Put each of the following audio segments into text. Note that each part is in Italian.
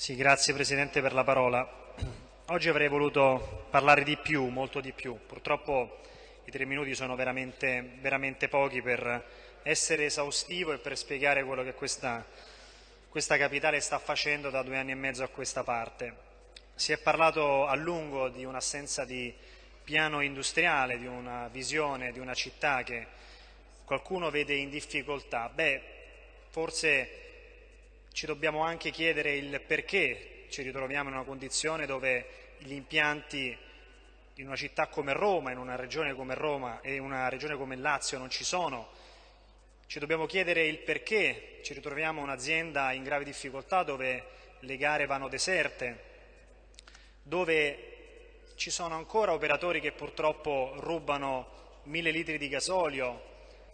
Sì, grazie Presidente per la parola. Oggi avrei voluto parlare di più, molto di più. Purtroppo i tre minuti sono veramente, veramente pochi per essere esaustivo e per spiegare quello che questa, questa capitale sta facendo da due anni e mezzo a questa parte. Si è parlato a lungo di un'assenza di piano industriale, di una visione di una città che qualcuno vede in difficoltà. Beh, forse ci dobbiamo anche chiedere il perché ci ritroviamo in una condizione dove gli impianti in una città come Roma, in una regione come Roma e in una regione come Lazio non ci sono. Ci dobbiamo chiedere il perché ci ritroviamo un'azienda in grave difficoltà dove le gare vanno deserte, dove ci sono ancora operatori che purtroppo rubano mille litri di gasolio.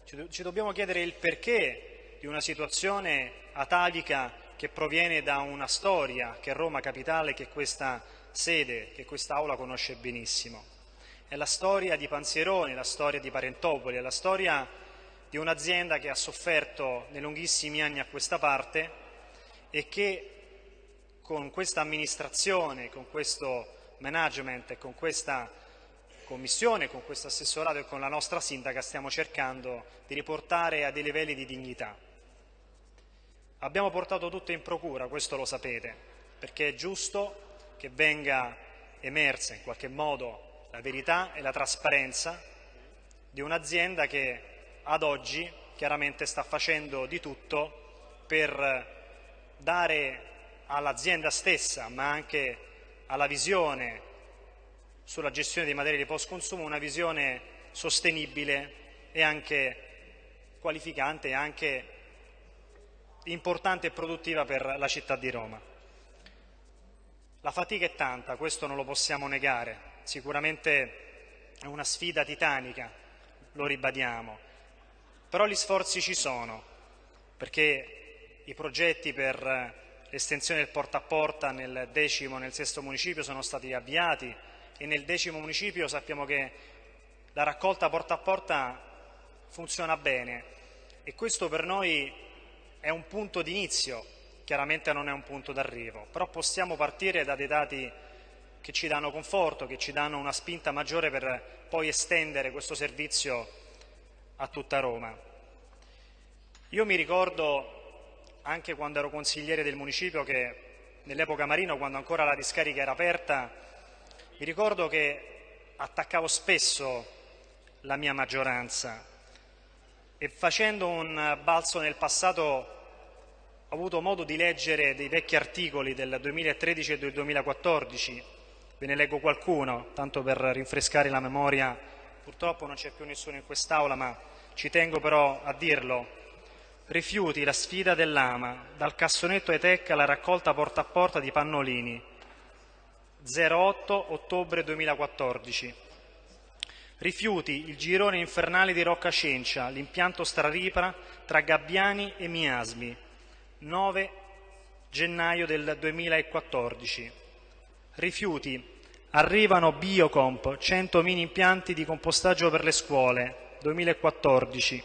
Ci dobbiamo chiedere il perché di una situazione atavica che proviene da una storia che Roma Capitale, che questa sede, che quest'Aula conosce benissimo. È la storia di Panzieroni, la storia di Parentopoli, è la storia di un'azienda che ha sofferto nei lunghissimi anni a questa parte e che con questa amministrazione, con questo management con questa commissione, con questo assessorato e con la nostra sindaca stiamo cercando di riportare a dei livelli di dignità. Abbiamo portato tutto in procura, questo lo sapete, perché è giusto che venga emersa in qualche modo la verità e la trasparenza di un'azienda che ad oggi chiaramente sta facendo di tutto per dare all'azienda stessa, ma anche alla visione sulla gestione dei materiali di post consumo una visione sostenibile e anche qualificante e anche importante e produttiva per la città di Roma. La fatica è tanta, questo non lo possiamo negare, sicuramente è una sfida titanica, lo ribadiamo, però gli sforzi ci sono, perché i progetti per l'estensione del porta a porta nel decimo e nel sesto municipio sono stati avviati e nel decimo municipio sappiamo che la raccolta porta a porta funziona bene. E questo per noi è un punto d'inizio, chiaramente non è un punto d'arrivo, però possiamo partire da dei dati che ci danno conforto, che ci danno una spinta maggiore per poi estendere questo servizio a tutta Roma. Io mi ricordo anche quando ero consigliere del municipio che nell'epoca Marino, quando ancora la discarica era aperta, mi ricordo che attaccavo spesso la mia maggioranza e facendo un balzo nel passato ho avuto modo di leggere dei vecchi articoli del 2013 e del 2014, ve ne leggo qualcuno, tanto per rinfrescare la memoria, purtroppo non c'è più nessuno in quest'Aula, ma ci tengo però a dirlo. Rifiuti la sfida dell'ama, dal cassonetto Etecca alla raccolta porta a porta di pannolini. 08 ottobre 2014. Rifiuti il girone infernale di Rocca Cencia, l'impianto Straripra tra Gabbiani e Miasmi. 9 gennaio del 2014. Rifiuti. Arrivano Biocomp, 100 mini impianti di compostaggio per le scuole. 2014.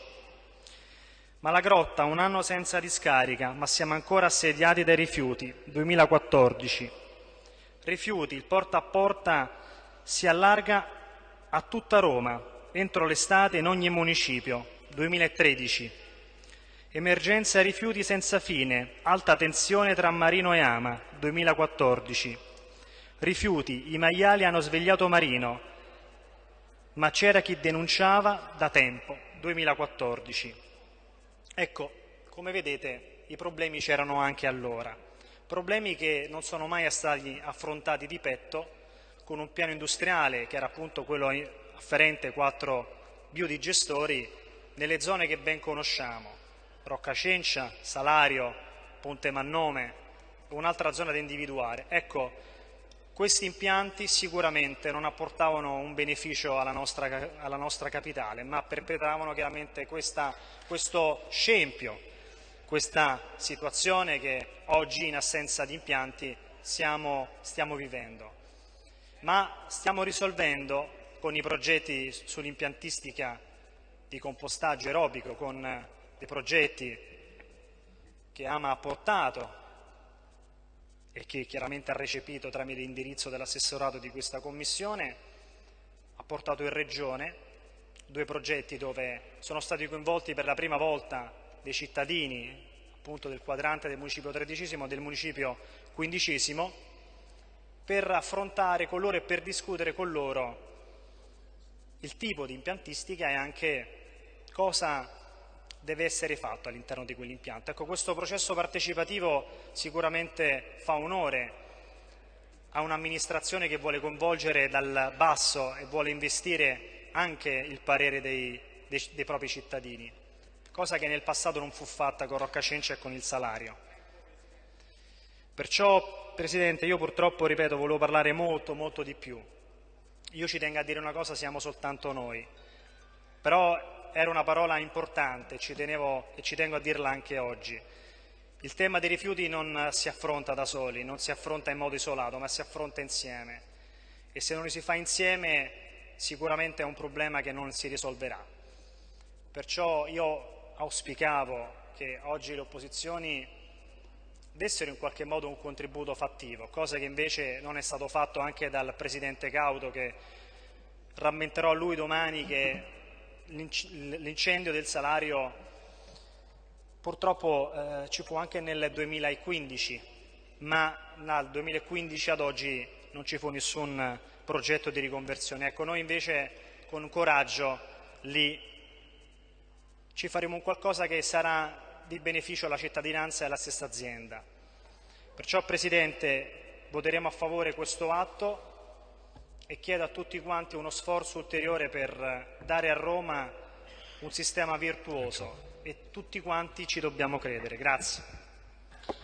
Malagrotta, un anno senza discarica, ma siamo ancora assediati dai rifiuti. 2014. Rifiuti, il porta a porta si allarga a tutta Roma, entro l'estate in ogni municipio. 2013. Emergenza rifiuti senza fine, alta tensione tra Marino e Ama. 2014. Rifiuti, i maiali hanno svegliato Marino, ma c'era chi denunciava da tempo. 2014. Ecco, come vedete i problemi c'erano anche allora, problemi che non sono mai stati affrontati di petto con un piano industriale che era appunto quello afferente quattro biodigestori nelle zone che ben conosciamo, Roccacencia, Salario, Ponte Mannome, un'altra zona da individuare. Ecco, questi impianti sicuramente non apportavano un beneficio alla nostra, alla nostra capitale, ma perpetravano chiaramente questa, questo scempio, questa situazione che oggi in assenza di impianti siamo, stiamo vivendo. Ma stiamo risolvendo con i progetti sull'impiantistica di compostaggio aerobico, con dei progetti che AMA ha portato e che chiaramente ha recepito tramite l'indirizzo dell'assessorato di questa commissione, ha portato in Regione due progetti dove sono stati coinvolti per la prima volta dei cittadini appunto del quadrante del municipio tredicesimo e del municipio quindicesimo per affrontare con loro e per discutere con loro il tipo di impiantistica e anche cosa deve essere fatto all'interno di quell'impianto. Ecco, questo processo partecipativo sicuramente fa onore a un'amministrazione che vuole coinvolgere dal basso e vuole investire anche il parere dei, dei, dei propri cittadini, cosa che nel passato non fu fatta con Rocca Cenci e con il salario. Perciò, Presidente, io purtroppo, ripeto, volevo parlare molto, molto di più. Io ci tengo a dire una cosa, siamo soltanto noi. Però era una parola importante ci tenevo, e ci tengo a dirla anche oggi. Il tema dei rifiuti non si affronta da soli, non si affronta in modo isolato, ma si affronta insieme. E se non li si fa insieme sicuramente è un problema che non si risolverà. Perciò io auspicavo che oggi le opposizioni dessero in qualche modo un contributo fattivo, cosa che invece non è stato fatto anche dal Presidente Cauto che rammenterò a lui domani che l'incendio del salario purtroppo eh, ci fu anche nel 2015, ma dal 2015 ad oggi non ci fu nessun progetto di riconversione. Ecco, noi invece con coraggio lì ci faremo un qualcosa che sarà di beneficio alla cittadinanza e alla stessa azienda. Perciò, Presidente, voteremo a favore questo atto e chiedo a tutti quanti uno sforzo ulteriore per dare a Roma un sistema virtuoso e tutti quanti ci dobbiamo credere. Grazie. Grazie.